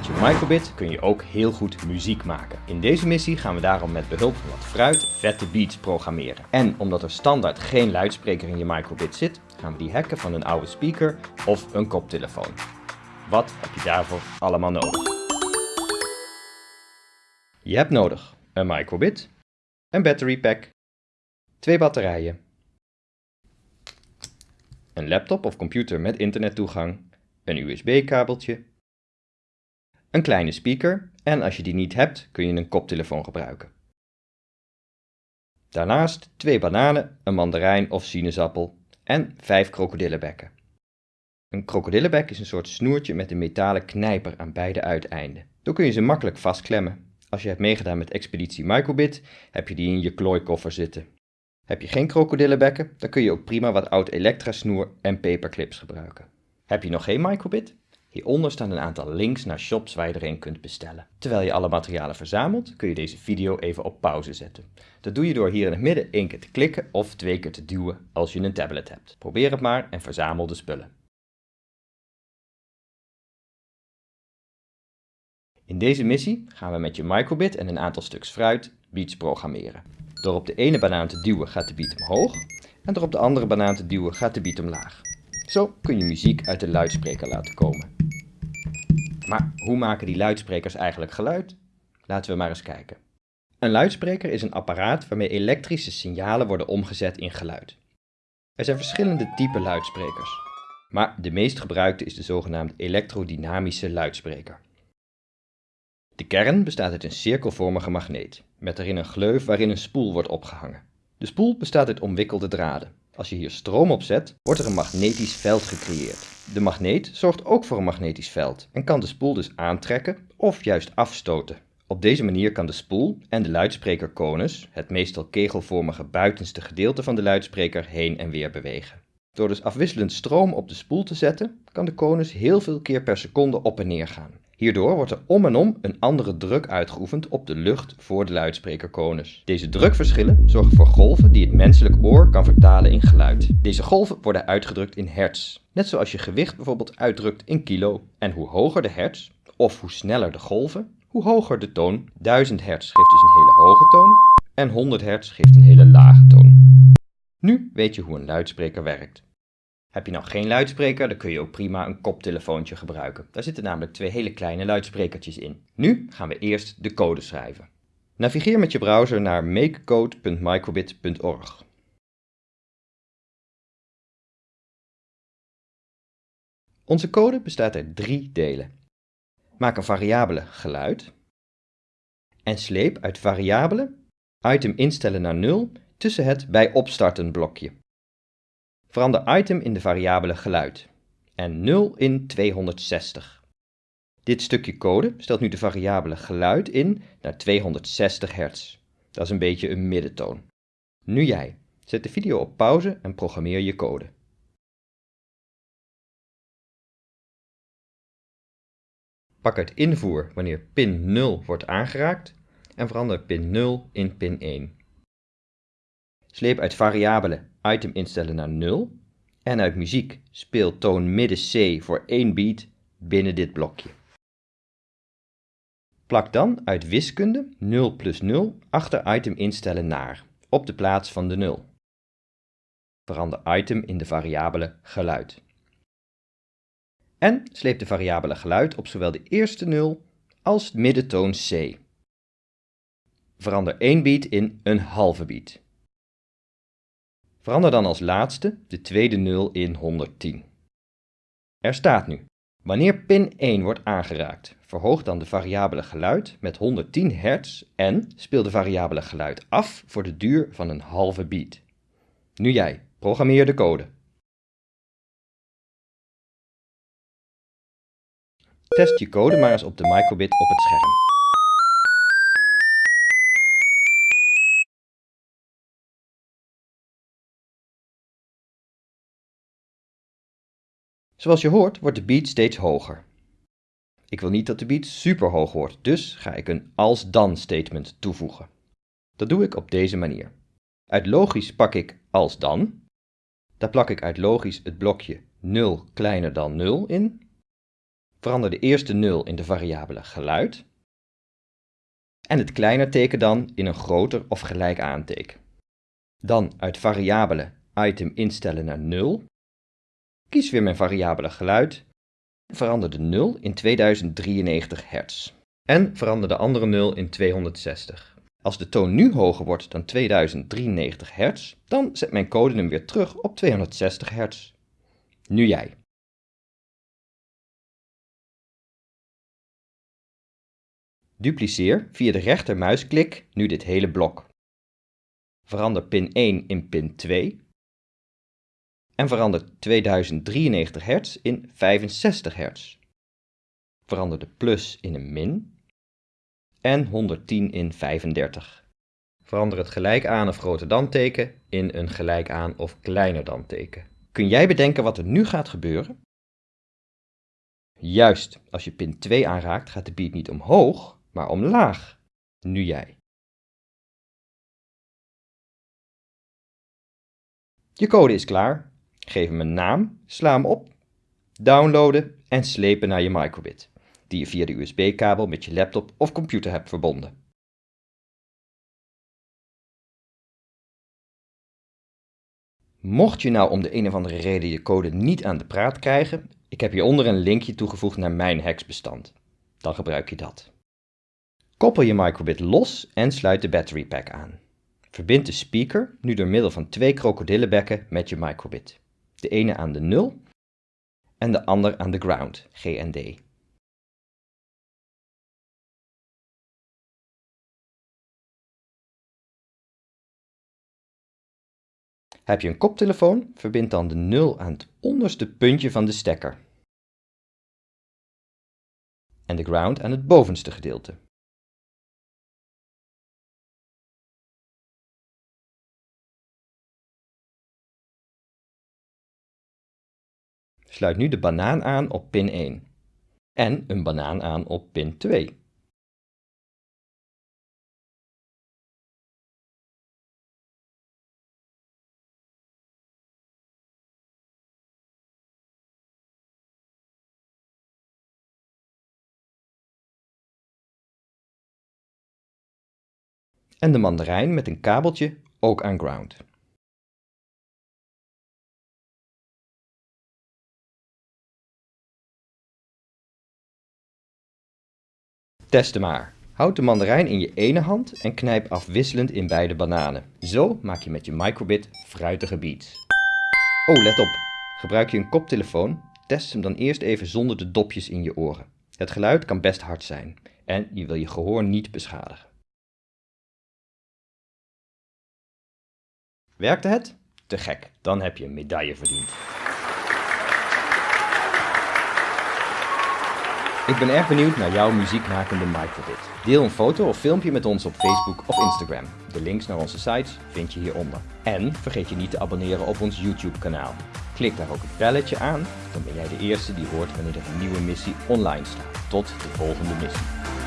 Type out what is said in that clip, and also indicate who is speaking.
Speaker 1: Met je microbit kun je ook heel goed muziek maken. In deze missie gaan we daarom met behulp van wat fruit vette beats programmeren. En omdat er standaard geen luidspreker in je microbit zit, gaan we die hacken van een oude speaker of een koptelefoon. Wat heb je daarvoor allemaal nodig? Je hebt nodig een microbit, een battery pack, twee batterijen, een laptop of computer met internettoegang, een USB-kabeltje, een kleine speaker en als je die niet hebt kun je een koptelefoon gebruiken. Daarnaast twee bananen, een mandarijn of sinaasappel en vijf krokodillenbekken. Een krokodillenbek is een soort snoertje met een metalen knijper aan beide uiteinden. Zo kun je ze makkelijk vastklemmen. Als je hebt meegedaan met Expeditie Microbit, heb je die in je klooikoffer zitten. Heb je geen krokodillenbekken, dan kun je ook prima wat oud elektrasnoer en paperclips gebruiken. Heb je nog geen Microbit? Hieronder staan een aantal links naar shops waar je er een kunt bestellen. Terwijl je alle materialen verzamelt, kun je deze video even op pauze zetten. Dat doe je door hier in het midden één keer te klikken of twee keer te duwen als je een tablet hebt. Probeer het maar en verzamel de spullen. In deze missie gaan we met je microbit en een aantal stuks fruit beats programmeren. Door op de ene banaan te duwen gaat de beat omhoog en door op de andere banaan te duwen gaat de beat omlaag. Zo kun je muziek uit de luidspreker laten komen. Maar hoe maken die luidsprekers eigenlijk geluid? Laten we maar eens kijken. Een luidspreker is een apparaat waarmee elektrische signalen worden omgezet in geluid. Er zijn verschillende typen luidsprekers, maar de meest gebruikte is de zogenaamde elektrodynamische luidspreker. De kern bestaat uit een cirkelvormige magneet, met erin een gleuf waarin een spoel wordt opgehangen. De spoel bestaat uit omwikkelde draden. Als je hier stroom op zet, wordt er een magnetisch veld gecreëerd. De magneet zorgt ook voor een magnetisch veld en kan de spoel dus aantrekken of juist afstoten. Op deze manier kan de spoel en de luidsprekerkonus, het meestal kegelvormige buitenste gedeelte van de luidspreker, heen en weer bewegen. Door dus afwisselend stroom op de spoel te zetten, kan de konus heel veel keer per seconde op en neer gaan. Hierdoor wordt er om en om een andere druk uitgeoefend op de lucht voor de luidsprekerkonus. Deze drukverschillen zorgen voor golven die het menselijk oor kan vertalen in geluid. Deze golven worden uitgedrukt in hertz, net zoals je gewicht bijvoorbeeld uitdrukt in kilo. En hoe hoger de hertz, of hoe sneller de golven, hoe hoger de toon. 1000 hertz geeft dus een hele hoge toon en 100 hertz geeft een hele lage toon. Nu weet je hoe een luidspreker werkt. Heb je nou geen luidspreker, dan kun je ook prima een koptelefoontje gebruiken. Daar zitten namelijk twee hele kleine luidsprekertjes in. Nu gaan we eerst de code schrijven. Navigeer met je browser naar makecode.microbit.org. Onze code bestaat uit drie delen. Maak een variabele geluid en sleep uit variabele item instellen naar 0 tussen het bij opstarten blokje. Verander item in de variabele geluid en 0 in 260. Dit stukje code stelt nu de variabele geluid in naar 260 Hz. Dat is een beetje een middentoon. Nu jij. Zet de video op pauze en programmeer je code. Pak uit invoer wanneer pin 0 wordt aangeraakt en verander pin 0 in pin 1. Sleep uit variabele item instellen naar 0 en uit muziek speel toon midden C voor 1 beat binnen dit blokje. Plak dan uit wiskunde 0 plus 0 achter item instellen naar, op de plaats van de 0. Verander item in de variabele geluid. En sleep de variabele geluid op zowel de eerste 0 als middentoon C. Verander 1 beat in een halve beat. Verander dan als laatste de tweede 0 in 110. Er staat nu, wanneer pin 1 wordt aangeraakt, verhoog dan de variabele geluid met 110 Hz en speel de variabele geluid af voor de duur van een halve beat. Nu jij, programmeer de code. Test je code maar eens op de microbit op het scherm. Zoals je hoort wordt de beat steeds hoger. Ik wil niet dat de beat super hoog wordt, dus ga ik een als-dan statement toevoegen. Dat doe ik op deze manier. Uit logisch pak ik als dan. Daar plak ik uit logisch het blokje 0 kleiner dan 0 in. verander de eerste 0 in de variabele geluid en het kleiner teken dan in een groter of gelijk aanteken. Dan uit variabele item instellen naar 0. Kies weer mijn variabele geluid. Verander de 0 in 2093 Hz. En verander de andere 0 in 260. Als de toon nu hoger wordt dan 2093 Hz, dan zet mijn code hem weer terug op 260 Hz. Nu jij. Dupliceer via de rechtermuisklik nu dit hele blok. Verander pin 1 in pin 2 en verander 2093 Hz in 65 Hz. Verander de plus in een min en 110 in 35. Verander het gelijk aan of groter dan teken in een gelijk aan of kleiner dan teken. Kun jij bedenken wat er nu gaat gebeuren? Juist, als je pin 2 aanraakt gaat de beat niet omhoog, maar omlaag. Nu jij. Je code is klaar. Geef hem een naam, sla hem op, downloaden en slepen naar je microbit, die je via de USB-kabel met je laptop of computer hebt verbonden. Mocht je nou om de een of andere reden je code niet aan de praat krijgen, ik heb hieronder een linkje toegevoegd naar mijn heksbestand. Dan gebruik je dat. Koppel je microbit los en sluit de battery pack aan. Verbind de speaker nu door middel van twee krokodillenbekken met je microbit. De ene aan de 0 en de ander aan de ground, GND. Heb je een koptelefoon, verbind dan de 0 aan het onderste puntje van de stekker en de ground aan het bovenste gedeelte. Sluit nu de banaan aan op pin 1 en een banaan aan op pin 2. En de mandarijn met een kabeltje ook aan ground. Teste maar. Houd de mandarijn in je ene hand en knijp afwisselend in beide bananen. Zo maak je met je microbit fruitige beats. Oh, let op. Gebruik je een koptelefoon, test hem dan eerst even zonder de dopjes in je oren. Het geluid kan best hard zijn en je wil je gehoor niet beschadigen. Werkte het? Te gek, dan heb je een medaille verdiend. Ik ben erg benieuwd naar jouw muziekmakende microbit. Deel een foto of filmpje met ons op Facebook of Instagram. De links naar onze sites vind je hieronder. En vergeet je niet te abonneren op ons YouTube kanaal. Klik daar ook het belletje aan, dan ben jij de eerste die hoort wanneer er een nieuwe missie online staat. Tot de volgende missie.